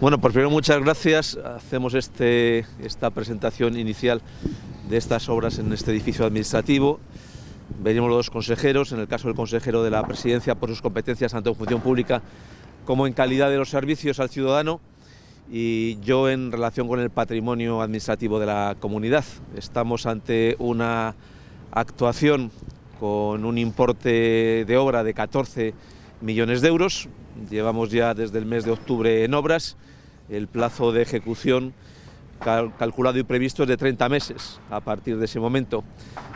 Bueno, pues primero muchas gracias. Hacemos este, esta presentación inicial de estas obras en este edificio administrativo. Venimos los dos consejeros, en el caso del consejero de la presidencia por sus competencias tanto en función pública como en calidad de los servicios al ciudadano y yo en relación con el patrimonio administrativo de la comunidad. Estamos ante una actuación con un importe de obra de 14 millones de euros. Llevamos ya desde el mes de octubre en obras. El plazo de ejecución calculado y previsto es de 30 meses a partir de ese momento.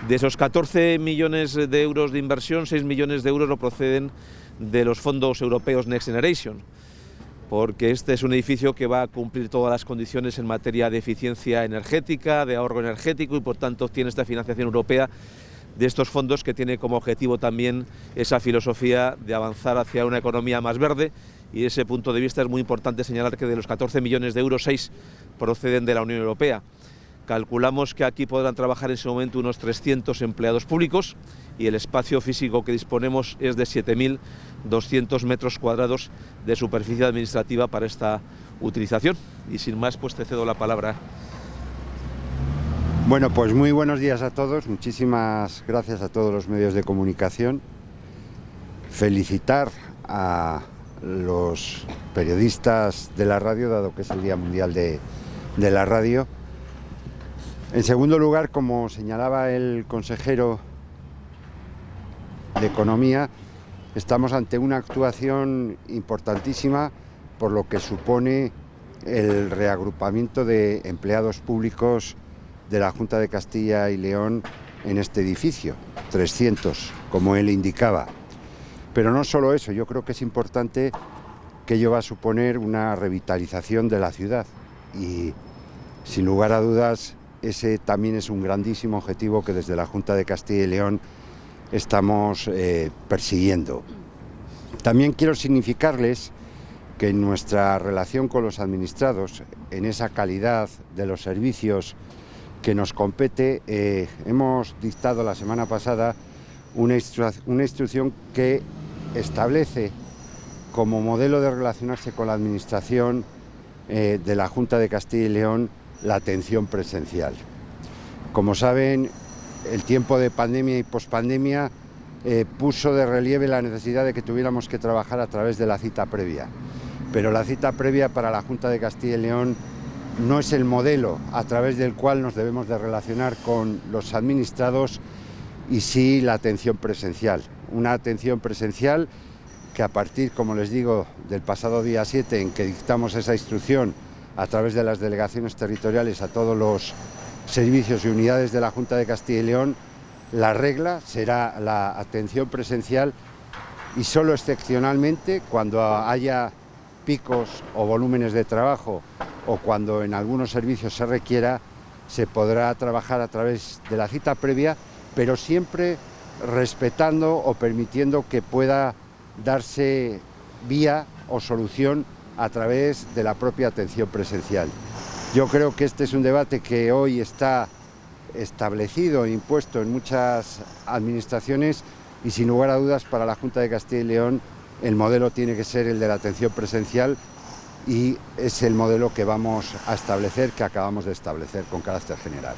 De esos 14 millones de euros de inversión, 6 millones de euros lo proceden de los fondos europeos Next Generation, porque este es un edificio que va a cumplir todas las condiciones en materia de eficiencia energética, de ahorro energético y por tanto tiene esta financiación europea de estos fondos que tiene como objetivo también esa filosofía de avanzar hacia una economía más verde y desde ese punto de vista es muy importante señalar que de los 14 millones de euros, 6 proceden de la Unión Europea. Calculamos que aquí podrán trabajar en ese momento unos 300 empleados públicos y el espacio físico que disponemos es de 7.200 metros cuadrados de superficie administrativa para esta utilización. Y sin más, pues te cedo la palabra. Bueno, pues muy buenos días a todos, muchísimas gracias a todos los medios de comunicación. Felicitar a los periodistas de la radio, dado que es el Día Mundial de, de la Radio. En segundo lugar, como señalaba el consejero de Economía, estamos ante una actuación importantísima por lo que supone el reagrupamiento de empleados públicos de la Junta de Castilla y León en este edificio, 300, como él indicaba. Pero no solo eso, yo creo que es importante que ello va a suponer una revitalización de la ciudad y sin lugar a dudas ese también es un grandísimo objetivo que desde la Junta de Castilla y León estamos eh, persiguiendo. También quiero significarles que en nuestra relación con los administrados, en esa calidad de los servicios que nos compete, eh, hemos dictado la semana pasada una, instrucción que establece como modelo de relacionarse con la Administración eh, de la Junta de Castilla y León la atención presencial. Como saben, el tiempo de pandemia y pospandemia eh, puso de relieve la necesidad de que tuviéramos que trabajar a través de la cita previa. Pero la cita previa para la Junta de Castilla y León no es el modelo a través del cual nos debemos de relacionar con los administrados y sí la atención presencial. Una atención presencial que a partir, como les digo, del pasado día 7 en que dictamos esa instrucción a través de las delegaciones territoriales a todos los servicios y unidades de la Junta de Castilla y León, la regla será la atención presencial y solo excepcionalmente cuando haya picos o volúmenes de trabajo o cuando en algunos servicios se requiera, se podrá trabajar a través de la cita previa, pero siempre respetando o permitiendo que pueda darse vía o solución a través de la propia atención presencial. Yo creo que este es un debate que hoy está establecido e impuesto en muchas administraciones y sin lugar a dudas para la Junta de Castilla y León el modelo tiene que ser el de la atención presencial y es el modelo que vamos a establecer, que acabamos de establecer con carácter general.